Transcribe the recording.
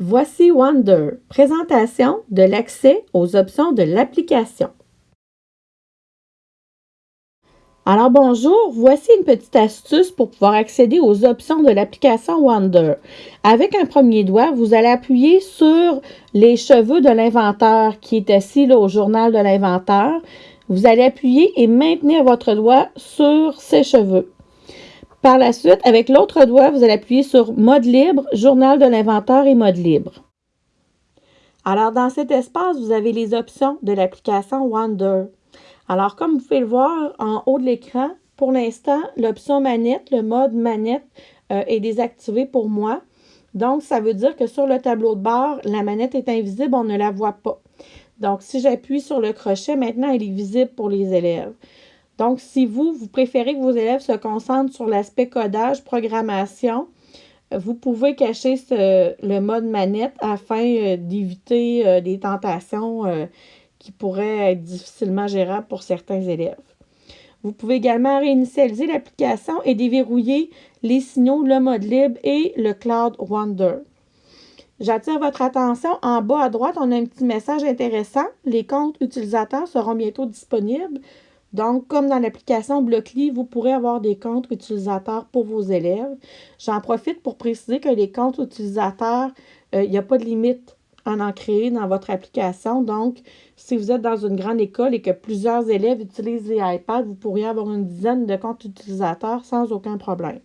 Voici Wonder, présentation de l'accès aux options de l'application. Alors bonjour, voici une petite astuce pour pouvoir accéder aux options de l'application Wonder. Avec un premier doigt, vous allez appuyer sur les cheveux de l'inventeur qui est assis au journal de l'inventeur. Vous allez appuyer et maintenir votre doigt sur ces cheveux. Par la suite, avec l'autre doigt, vous allez appuyer sur Mode libre, Journal de l'inventeur et Mode libre. Alors, dans cet espace, vous avez les options de l'application Wonder. Alors, comme vous pouvez le voir en haut de l'écran, pour l'instant, l'option manette, le mode manette euh, est désactivé pour moi. Donc, ça veut dire que sur le tableau de bord, la manette est invisible, on ne la voit pas. Donc, si j'appuie sur le crochet, maintenant, elle est visible pour les élèves. Donc, si vous, vous préférez que vos élèves se concentrent sur l'aspect codage, programmation, vous pouvez cacher le mode manette afin euh, d'éviter euh, des tentations euh, qui pourraient être difficilement gérables pour certains élèves. Vous pouvez également réinitialiser l'application et déverrouiller les signaux, le mode libre et le Cloud Wonder. J'attire votre attention. En bas à droite, on a un petit message intéressant. Les comptes utilisateurs seront bientôt disponibles. Donc, comme dans l'application Blockly, vous pourrez avoir des comptes utilisateurs pour vos élèves. J'en profite pour préciser que les comptes utilisateurs, euh, il n'y a pas de limite à en créer dans votre application. Donc, si vous êtes dans une grande école et que plusieurs élèves utilisent les iPads, vous pourriez avoir une dizaine de comptes utilisateurs sans aucun problème.